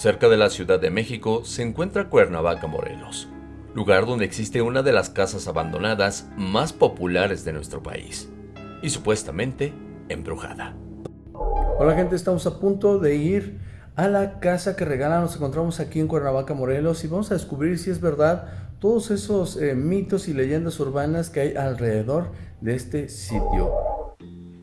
Cerca de la Ciudad de México se encuentra Cuernavaca, Morelos, lugar donde existe una de las casas abandonadas más populares de nuestro país y supuestamente embrujada. Hola gente, estamos a punto de ir a la casa que regalan. Nos encontramos aquí en Cuernavaca, Morelos y vamos a descubrir si es verdad todos esos eh, mitos y leyendas urbanas que hay alrededor de este sitio.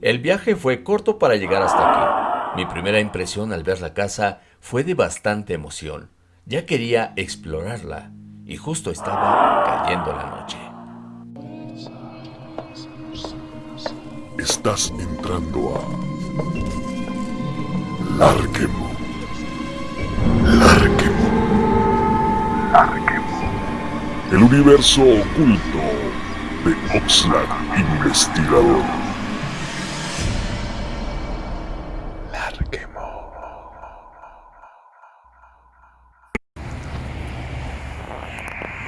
El viaje fue corto para llegar hasta aquí. Mi primera impresión al ver la casa fue de bastante emoción. Ya quería explorarla y justo estaba cayendo la noche. Estás entrando a Larquemo. Larquemo. Larquemo. El universo oculto de Oxlack Investigador.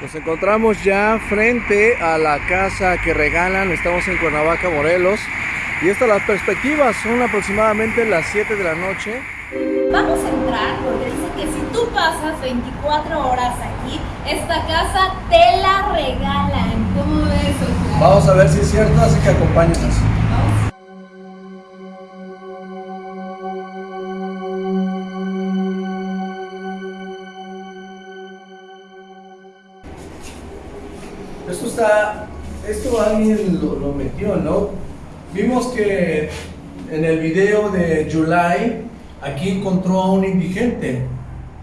Nos encontramos ya frente a la casa que regalan, estamos en Cuernavaca, Morelos. Y estas las perspectivas, son aproximadamente las 7 de la noche. Vamos a entrar porque dice que si tú pasas 24 horas aquí, esta casa te la regalan. ¿Cómo ves? Vamos a ver si es cierto, así que acompáñenos. Esto está, esto alguien lo, metió, ¿no? Vimos que en el video de July, aquí encontró a un indigente.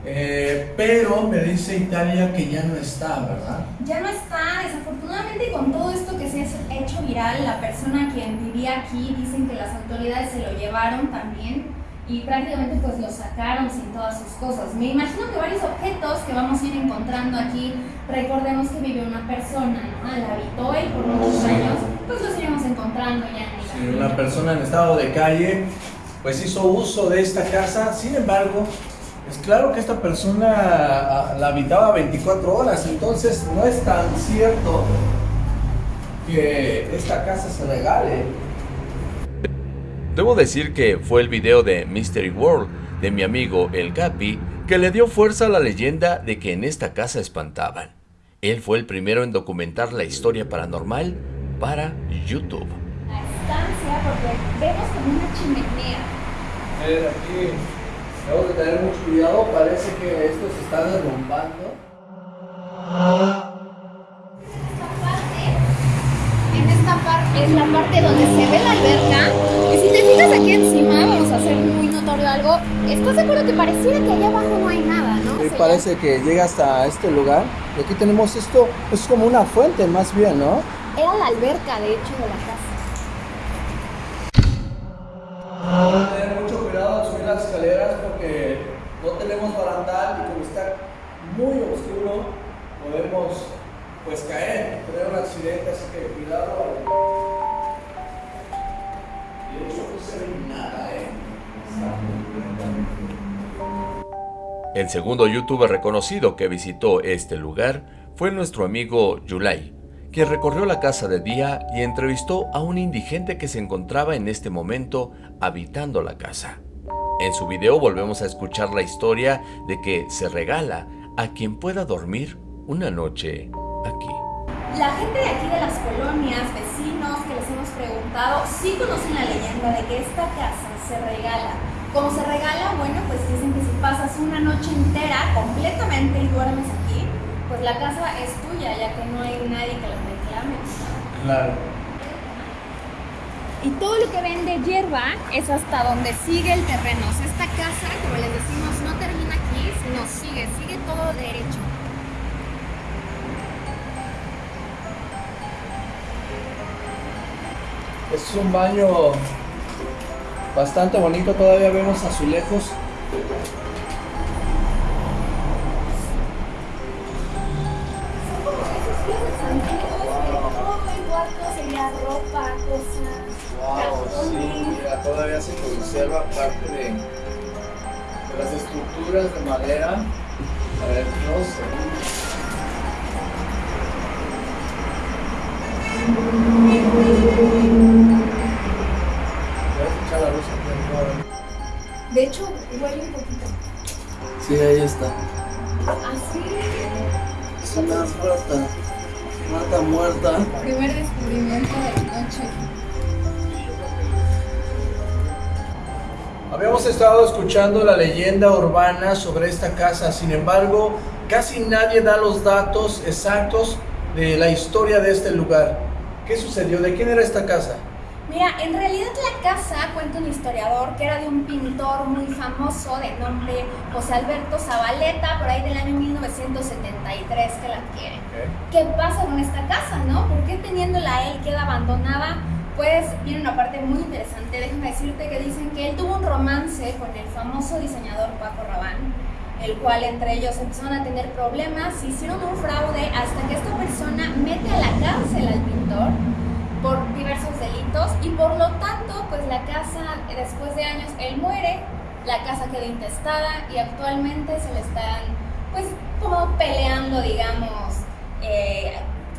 Eh, pero me dice Italia que ya no está, ¿verdad? Ya no está, desafortunadamente con todo esto que se ha hecho viral, la persona quien vivía aquí dicen que las autoridades se lo llevaron también y prácticamente pues lo sacaron sin todas sus cosas. Me imagino que varios objetos que vamos a ir encontrando aquí, recordemos que vive una persona, ¿no? La habitó él por muchos años, pues los iremos encontrando ya en sí, Una persona en estado de calle, pues hizo uso de esta casa, sin embargo, es claro que esta persona ah, la habitaba 24 horas, entonces no es tan cierto que esta casa se regale. Debo decir que fue el video de Mystery World de mi amigo El Capi que le dio fuerza a la leyenda de que en esta casa espantaban. Él fue el primero en documentar la historia paranormal para YouTube. La estancia, porque vemos como una chimenea. ver, aquí debemos de tener mucho cuidado, parece que esto se está derrumbando. Es la parte donde se ve la alberca aquí encima, vamos a hacer muy notorio algo. ¿Estás de acuerdo que pareciera que allá abajo no hay nada, no? Sí, parece que llega hasta este lugar. Y aquí tenemos esto, es como una fuente más bien, ¿no? Era la alberca, de hecho, de la casa. Vamos a tener mucho cuidado al subir las escaleras porque no tenemos barandal y como está muy oscuro podemos pues caer, tener un accidente, así que cuidado. El segundo youtuber reconocido que visitó este lugar fue nuestro amigo Yulai, quien recorrió la casa de día y entrevistó a un indigente que se encontraba en este momento habitando la casa. En su video volvemos a escuchar la historia de que se regala a quien pueda dormir una noche aquí. La gente de aquí de las colonias, vecinos que les hemos preguntado, sí conocen la leyenda de que esta casa se regala. Como se regala, bueno, pues dicen que si pasas una noche entera completamente y duermes aquí, pues la casa es tuya, ya que no hay nadie que la reclame. Claro. Y todo lo que ven de hierba es hasta donde sigue el terreno. O sea, esta casa, como les decimos, no termina aquí, sino sigue, sigue todo derecho. Es un baño bastante bonito, todavía vemos azulejos. Wow, sí, todavía se conserva parte de, las estructuras de madera. A ver. De hecho, huele un poquito. Sí, ahí está. Así. Es una rata. Rata muerta. Primer descubrimiento de la noche. Habíamos estado escuchando la leyenda urbana sobre esta casa, sin embargo, casi nadie da los datos exactos de la historia de este lugar. ¿Qué sucedió? ¿De quién era esta casa? Mira, en realidad la casa, cuenta un historiador, que era de un pintor muy famoso de nombre José Alberto Zabaleta, por ahí del año 1973 que la adquiere. ¿Qué pasa con esta casa, no? ¿Por qué teniéndola él queda abandonada? Pues viene una parte muy interesante, déjame decirte que dicen que él tuvo un romance con el famoso diseñador Paco Rabanne, el cual entre ellos empezaron a tener problemas, hicieron un fraude hasta que esta persona mete a la cárcel al pintor por diversos delitos y por lo tanto pues la casa después de años él muere, la casa quedó intestada y actualmente se le están pues como peleando digamos eh,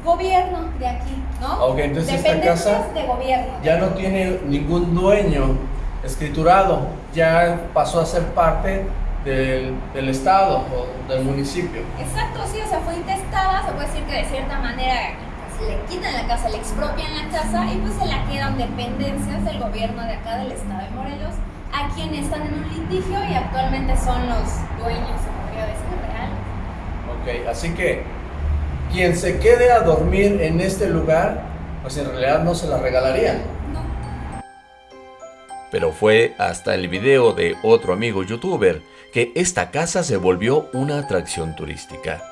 gobierno de aquí, ¿no? Ok, entonces esta casa de gobierno. ya no tiene ningún dueño escriturado, ya pasó a ser parte del, del estado o del municipio. Exacto, sí, o sea, fue intestada, se puede decir que de cierta manera pues, le quitan la casa, le expropian la casa y pues se la quedan dependencias del gobierno de acá del estado de Morelos, a quienes están en un litigio y actualmente son los dueños, se podría decir, real. Ok, así que quien se quede a dormir en este lugar, pues en realidad no se la regalarían. Pero fue hasta el video de otro amigo youtuber que esta casa se volvió una atracción turística.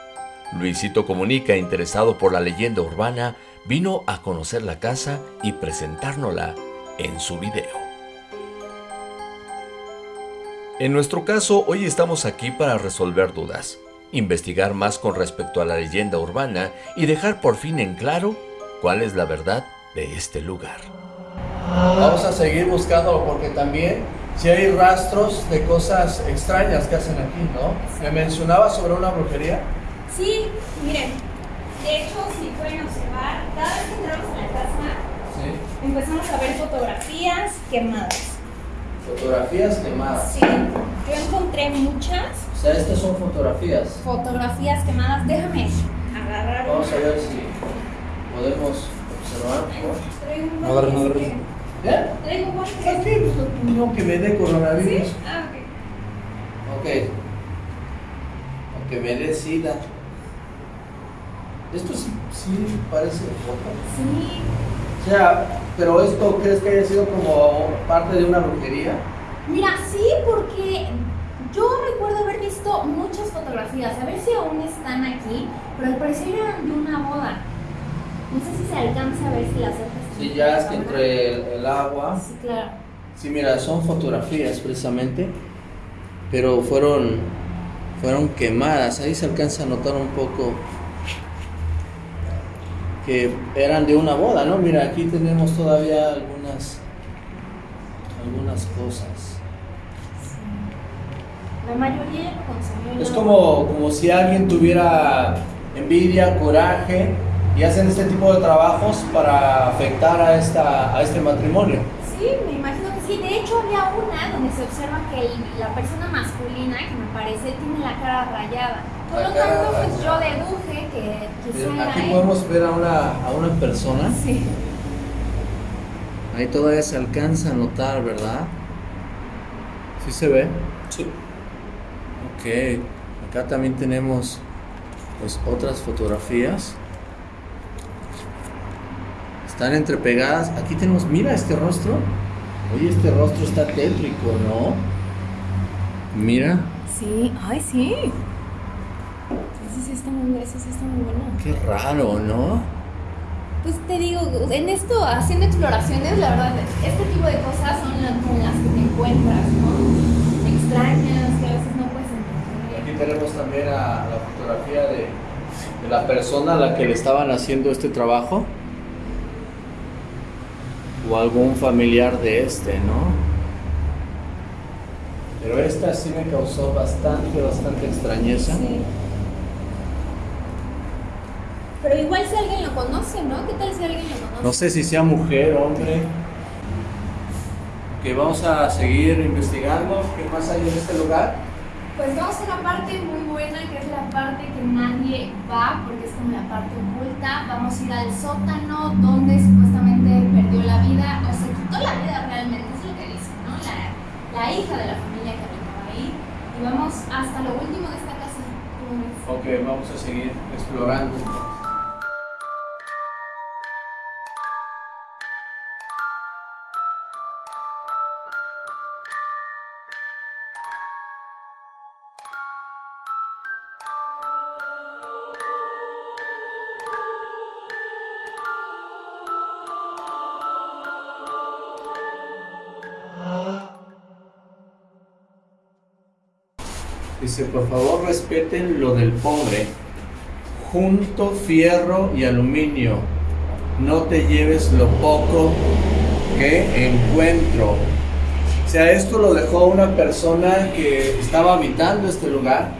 Luisito Comunica, interesado por la leyenda urbana, vino a conocer la casa y presentárnosla en su video. En nuestro caso, hoy estamos aquí para resolver dudas, investigar más con respecto a la leyenda urbana y dejar por fin en claro cuál es la verdad de este lugar. Vamos a seguir buscando porque también si hay rastros de cosas extrañas que hacen aquí, ¿no? Me mencionaba sobre una brujería. Sí, miren, de hecho, si pueden observar, cada vez que entramos a la casa, Sí. empezamos a ver fotografías quemadas. Fotografías quemadas. Sí, yo encontré muchas O sea, estas son fotografías. fotografías quemadas. Déjame agarrar Vamos a ver si podemos observar. Un No agarres, no agarres. ¿Eh? Traigo un guante. ¿Qué? No, que me dé coronavirus. ¿Sí? Ah, ok. Ok. O que me dé sida. Esto sí, sí parece foto. Sí, O sea, pero esto crees que haya sido como parte de una brujería? Mira, sí, porque yo recuerdo haber visto muchas fotografías, a ver si aún están aquí, pero al parecer eran de una boda. No sé si se alcanza a ver si las otras. Sí, ya es que entre el, el agua. Sí, claro. Sí, mira, son fotografías precisamente, pero fueron fueron quemadas. Ahí se alcanza a notar un poco que eran de una boda, ¿no? Mira, aquí tenemos todavía algunas algunas cosas. La mayoría lo consumió. Es como, como si alguien tuviera envidia, coraje y hacen este tipo de trabajos para afectar a, esta, a este matrimonio. Sí, me imagino que sí. De hecho, había una donde se observa que el- la persona masculina, que me parece, tiene la cara rayada. Por lo tanto, pues yo deduje que quizá era Aquí él. podemos ver a una, a una persona. Sí. Ahí todavía se alcanza a notar, ¿verdad? ¿Sí se ve? Sí. Ok. Acá también tenemos pues otras fotografías. Están entrepegadas. Aquí tenemos, mira este rostro. Oye, este rostro está tétrico, ¿no? Mira, Sí, ay, sí. Ese sí está muy, ese sí está muy bueno. qué raro, ¿no? Pues te digo, en esto, haciendo exploraciones, la verdad, este tipo de cosas son las con las que te encuentras, ¿no? Extrañas, que a veces no puedes Aquí entender. tenemos también a la fotografía de, de la persona a la que le estaban haciendo este trabajo. O algún familiar de este, ¿no? Pero esta sí me causó bastante, bastante extrañeza. Sí. Pero igual si alguien lo conoce, ¿no? ¿Qué tal si alguien lo conoce? No sé si sea mujer, hombre. Que vamos a seguir investigando qué más hay en este lugar. Pues vamos a una parte muy buena, que es la parte que nadie va, porque es como la parte oculta. Vamos a ir al sótano, donde perdió la vida, o se quitó la vida realmente, es lo que dicen, ¿no? La, la hija de la familia que habitaba ahí. Y vamos hasta lo último de esta casa. Ok, vamos a seguir explorando. Dice, por favor respeten lo del pobre. Junto fierro y aluminio. No te lleves lo poco que encuentro. O sea, esto lo dejó una persona que estaba habitando este lugar.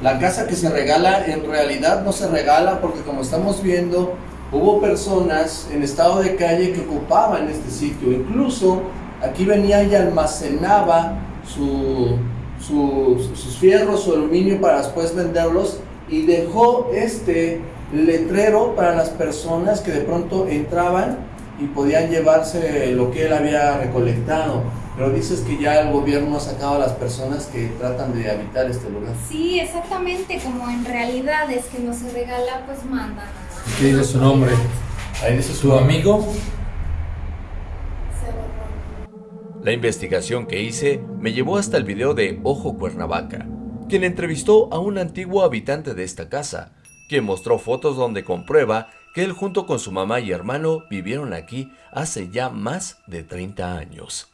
La casa que se regala en realidad no se regala porque como estamos viendo, hubo personas en estado de calle que ocupaban este sitio. Incluso aquí venía y almacenaba su, su- sus fierros, su aluminio para después venderlos y dejó este letrero para las personas que de pronto entraban y podían llevarse lo que él había recolectado. Pero dices que ya el gobierno ha sacado a las personas que tratan de habitar este lugar. Sí, exactamente, como en realidad es que no se regala, pues mandan. ¿Qué dice su nombre? Ahí dice ¿Su amigo? Se borró. La investigación que hice me llevó hasta el video de Ojo Cuernavaca, quien entrevistó a un antiguo habitante de esta casa, quien mostró fotos donde comprueba que él junto con su mamá y hermano vivieron aquí hace ya más de 30 años.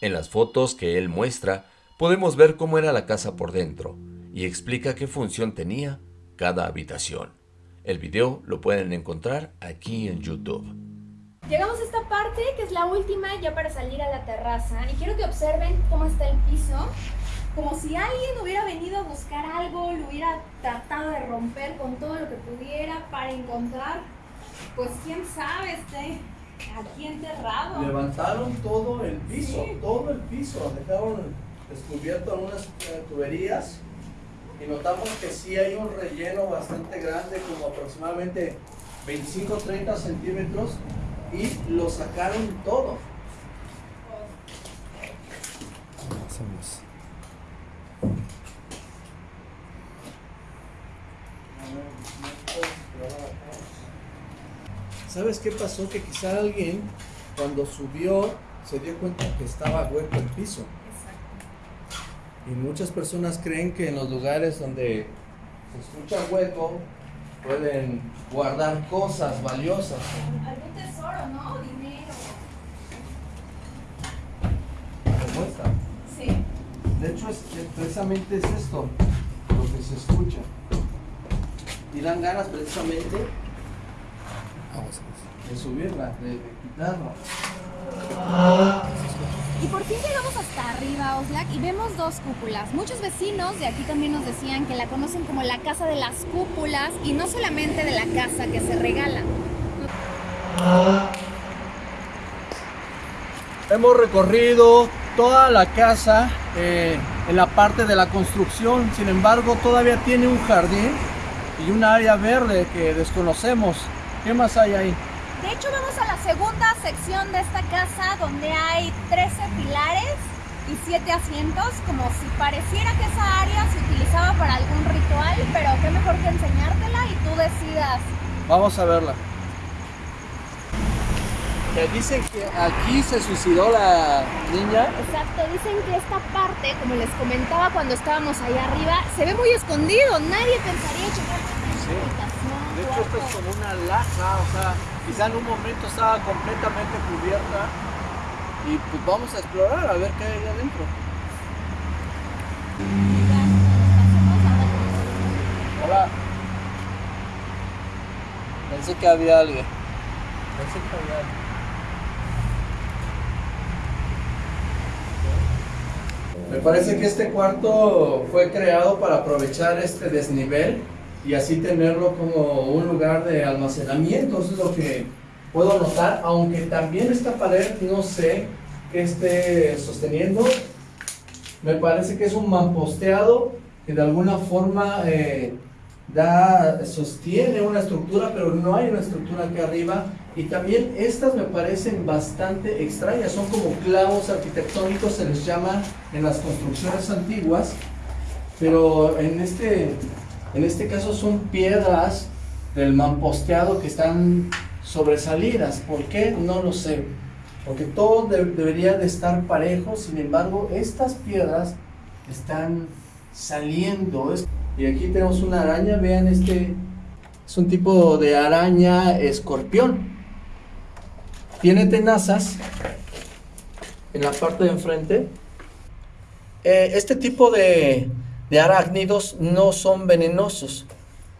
En las fotos que él muestra, podemos ver cómo era la casa por dentro y explica qué función tenía cada habitación. El video lo pueden encontrar aquí en YouTube. Llegamos a esta parte que es la última ya para salir a la terraza. Y quiero que observen cómo está el piso, como si alguien hubiera venido a buscar algo, lo hubiera tratado de romper con todo lo que pudiera para encontrar, pues quién sabe, este aquí enterrado. Levantaron todo el piso, Sí. todo el piso, dejaron descubierto algunas eh, tuberías. Y notamos que sí hay un relleno bastante grande, como aproximadamente 25-30 centímetros y lo sacaron todo. ¿Sabes qué pasó? Que quizá alguien cuando subió se dio cuenta que estaba hueco el piso. Y muchas personas creen que en los lugares donde se escucha hueco pueden guardar cosas valiosas. Algún tesoro, ¿no? Dinero. como esta. Sí. De hecho, es, precisamente es esto lo que se escucha. Y dan ganas precisamente de subirla, de, de quitarla. Y por fin llegamos hasta arriba, Oxlack, y vemos dos cúpulas. Muchos vecinos de aquí también nos decían que la conocen como la casa de las cúpulas y no solamente de la casa que se regala. Hemos recorrido toda la casa eh, en la parte de la construcción, sin embargo todavía tiene un jardín y un área verde que desconocemos. ¿Qué más hay ahí? De hecho, vamos a la segunda sección de esta casa donde hay 13 pilares y 7 asientos, como si pareciera que esa área se utilizaba para algún ritual, pero qué mejor que enseñártela y tú decidas. Vamos a verla. Que dicen que aquí se suicidó la niña. Exacto, dicen que esta parte, como les comentaba cuando estábamos allá arriba, se ve muy escondido, nadie pensaría checar esta Sí. habitación, De hecho, esto es como una laja, o sea, quizá en un momento estaba completamente cubierta. Y pues vamos a explorar a ver qué hay ahí adentro. Hola. Pensé que había alguien. Pensé que había alguien. Me parece que este cuarto fue creado para aprovechar este desnivel y así tenerlo como un lugar de almacenamiento. Eso es lo que puedo notar, aunque también esta pared no sé qué esté sosteniendo. me parece que es un mamposteado que de alguna forma eh, da, sostiene una estructura, pero no hay una estructura aquí arriba. Y también estas me parecen bastante extrañas, son como clavos arquitectónicos, se les llama en las construcciones antiguas, pero en este, en este caso son piedras del mamposteado que están sobresalidas. ¿Por qué? No lo sé. Porque todo debería de estar parejo, sin embargo, estas piedras están saliendo. Y aquí tenemos una araña, vean este, es un tipo de araña escorpión. Tiene tenazas en la parte de enfrente. Eh, este tipo de, de arácnidos no son venenosos.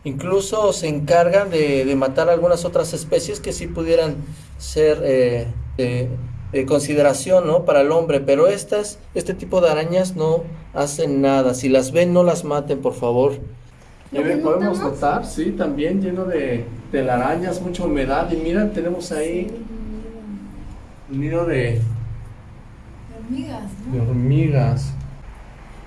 Incluso se encargan de, de, matar algunas otras especies que sí pudieran ser eh, de, consideración ¿no? para el hombre, pero estas, este tipo de arañas no hacen nada. Si las ven, no las maten, por favor. podemos notar, sí, también lleno de telarañas, mucha humedad. Y mira, tenemos ahí un nido de, hormigas. De hormigas.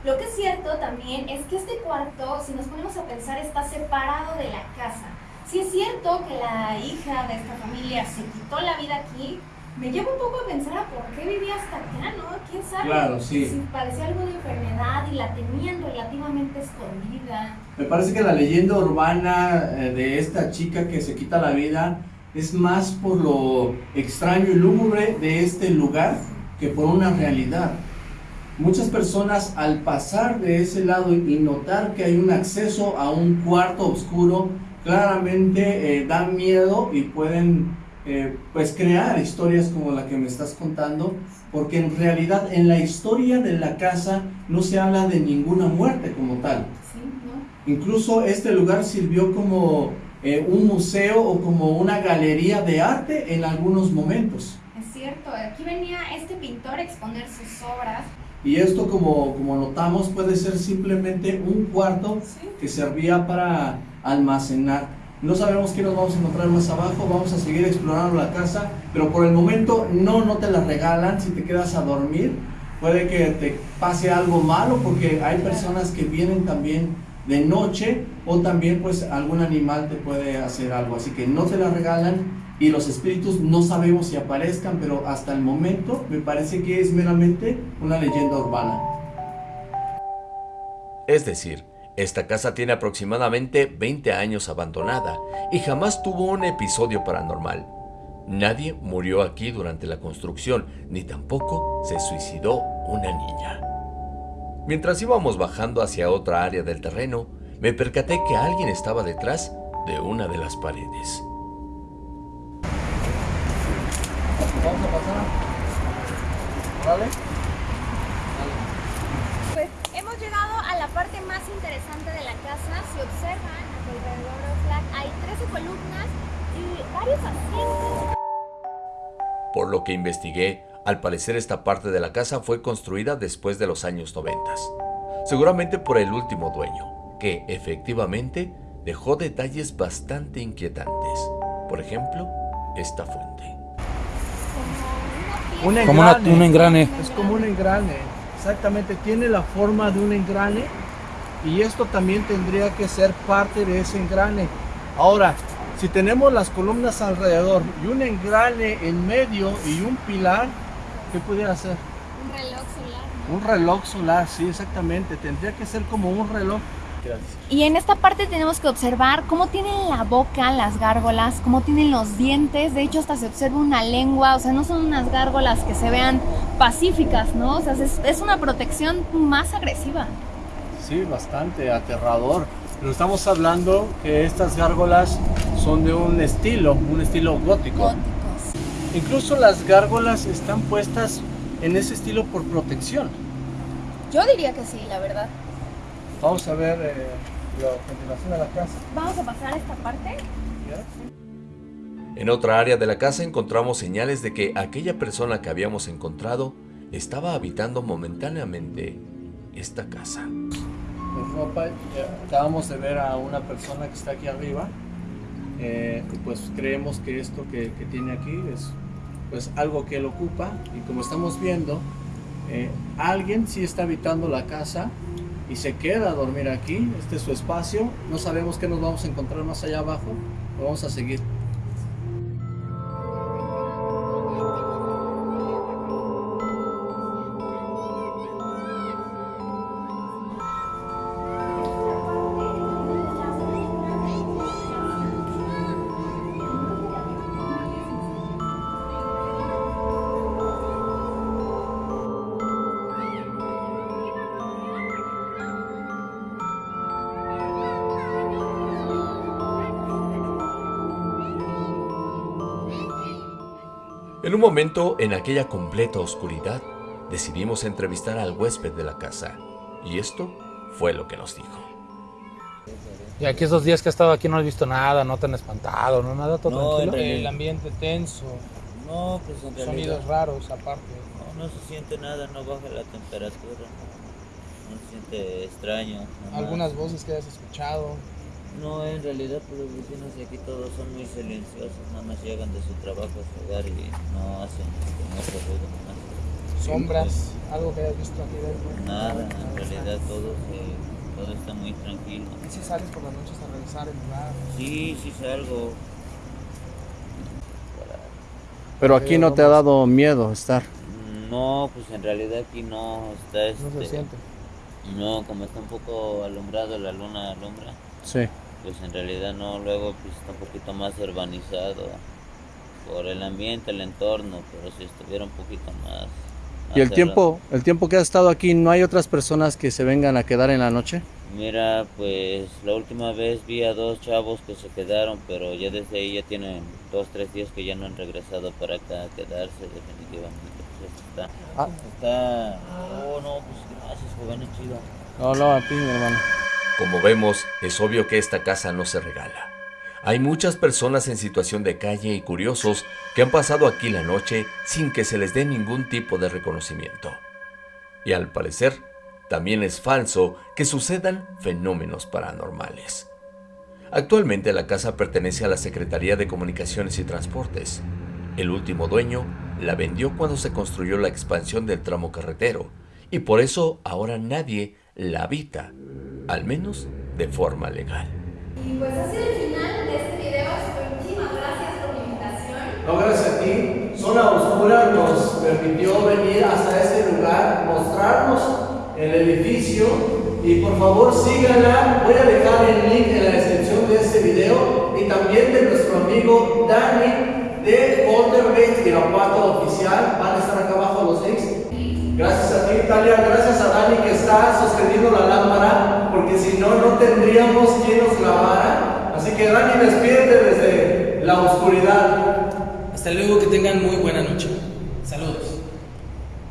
Lo que es cierto también es que este cuarto, si nos ponemos a pensar, está separado de la casa. Si es cierto que la hija de esta familia se quitó la vida aquí, me lleva un poco a pensar a por qué vivía hasta acá, ¿no? ¿Quién sabe? Claro, sí. Si parecía algo de enfermedad y la tenían relativamente escondida. Me parece que la leyenda urbana eh, de esta chica que se quita la vida es más por lo extraño y lúgubre de este lugar que por una realidad. Muchas personas al pasar de ese lado y notar que hay un acceso a un cuarto oscuro, claramente eh, dan miedo y pueden eh, pues crear historias como la que me estás contando, porque en realidad en la historia de la casa no se habla de ninguna muerte como tal. Incluso este lugar sirvió como eh, un museo o como una galería de arte en algunos momentos. Es cierto, aquí venía este pintor a exponer sus obras. Y esto como, como notamos puede ser simplemente un cuarto que servía para almacenar no sabemos qué nos vamos a encontrar más abajo, vamos a seguir explorando la casa, pero por el momento no, no te la regalan si te quedas a dormir. Puede que te pase algo malo porque hay personas que vienen también de noche o también pues algún animal te puede hacer algo. Así que no te la regalan y los espíritus no sabemos si aparezcan, pero hasta el momento me parece que es meramente una leyenda urbana. Es decir, esta casa tiene aproximadamente 20 años abandonada y jamás tuvo un episodio paranormal. Nadie murió aquí durante la construcción, ni tampoco se suicidó una niña. Mientras íbamos bajando hacia otra área del terreno, me percaté que alguien estaba detrás de una de las paredes. Vamos a pasar. ¿Vale? parte más interesante de la casa, si observan alrededor hay 13 columnas y varios asientos. Por lo que investigué, al parecer esta parte de la casa fue construida después de los años 90, seguramente por el último dueño, que efectivamente dejó detalles bastante inquietantes. Por ejemplo, esta fuente. Como, un engrane. Es como un engrane. Exactamente, tiene la forma de un engrane y esto también tendría que ser parte de ese engrane. Ahora, si tenemos las columnas alrededor y un engrane en medio y un pilar, ¿qué pudiera ser? Un reloj solar. Un reloj solar, sí, exactamente. Tendría que ser como un reloj. Y en esta parte tenemos que observar cómo tienen la boca las gárgolas, cómo tienen los dientes. De hecho, hasta se observa una lengua. O sea, no son unas gárgolas que se vean pacíficas, ¿no? O sea, es, es una protección más agresiva sí, bastante aterrador. Pero estamos hablando que estas gárgolas son de un estilo, un estilo gótico. Incluso las gárgolas están puestas en ese estilo por protección. Yo diría que sí, la verdad. Vamos a ver eh, la continuación de la casa. Vamos a pasar a esta parte. En otra área de la casa encontramos señales de que aquella persona que habíamos encontrado estaba habitando momentáneamente esta casa ropa. Acabamos de ver a una persona que está aquí arriba. Eh, pues creemos que esto que, tiene aquí es pues algo que él ocupa y como estamos viendo eh, alguien sí está habitando la casa y se queda a dormir aquí. Este es su espacio. No sabemos qué nos vamos a encontrar más allá abajo. Vamos a seguir. Un momento, en aquella completa oscuridad, decidimos entrevistar al huésped de la casa. Y esto fue lo que nos dijo. Y aquí esos días que he estado aquí no he visto nada, no te han espantado, no nada, todo No, tranquilo. realidad- El ambiente tenso, No, pues en realidad. sonidos raros aparte. No, no se siente nada, no baja la temperatura. No, no se siente extraño. Algunas voces que has escuchado. No, en realidad, pues los vecinos de aquí todos son muy silenciosos. Nada más llegan de su trabajo a su hogar y no hacen mucho ruido. nomás. sombras, algo que hayas visto aquí dentro. Nada, en realidad todo, se- todo está muy tranquilo. ¿Y si sales por las noches a revisar el lugar? Sí, sí salgo. Pero aquí no te ha dado miedo estar. No, pues en realidad aquí no está No se este, siente. No, como está un poco alumbrado, la luna alumbra. Sí. Pues en realidad no, luego pues está un poquito más urbanizado por el ambiente, el entorno, pero si estuviera un poquito más... ¿Y el más tiempo, el tiempo que has estado aquí, no hay otras personas que se vengan a quedar en la noche? Mira, pues la última vez vi a dos chavos que se quedaron, pero ya desde ahí ya tienen dos, tres días que ya no han regresado para acá a quedarse definitivamente. Pues está, Ah. está... Oh, no, pues gracias, joven, chido. No, no, a ti, mi hermano. Como vemos, es obvio que esta casa no se regala. Hay muchas personas en situación de calle y curiosos que han pasado aquí la noche sin que se les dé ningún tipo de reconocimiento. Y al parecer, también es falso que sucedan fenómenos paranormales. Actualmente la casa pertenece a la Secretaría de Comunicaciones y Transportes. El último dueño la vendió cuando se construyó la expansión del tramo carretero y por eso ahora nadie la habita, al menos de forma legal. Y pues sido el final de este video. Muchísimas gracias por la invitación. No, gracias a ti. Zona Oscura nos permitió venir hasta este lugar, mostrarnos el edificio y por favor síganla. Voy a dejar el link en la descripción de este video y también de nuestro amigo Dani de Poltergeist Irapuato Oficial. Van a estar acá abajo los links. Gracias a ti, Talia. Gracias a Dani que está sosteniendo la lámpara, porque si no, no tendríamos quien nos grabara. Así que Dani, despídete desde la oscuridad. Hasta luego, que tengan muy buena noche. Saludos.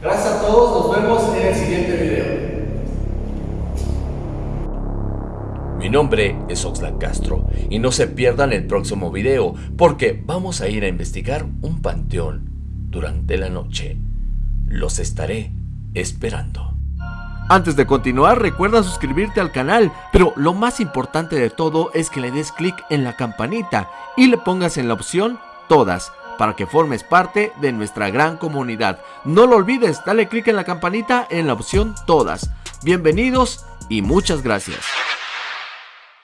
Gracias a todos, nos vemos en el siguiente video. Mi nombre es Oxlack Castro y no se pierdan el próximo video porque vamos a ir a investigar un panteón durante la noche. Los estaré esperando. Antes de continuar, recuerda suscribirte al canal, pero lo más importante de todo es que le des clic en la campanita y le pongas en la opción Todas para que formes parte de nuestra gran comunidad. No lo olvides, dale clic en la campanita en la opción Todas. Bienvenidos y muchas gracias.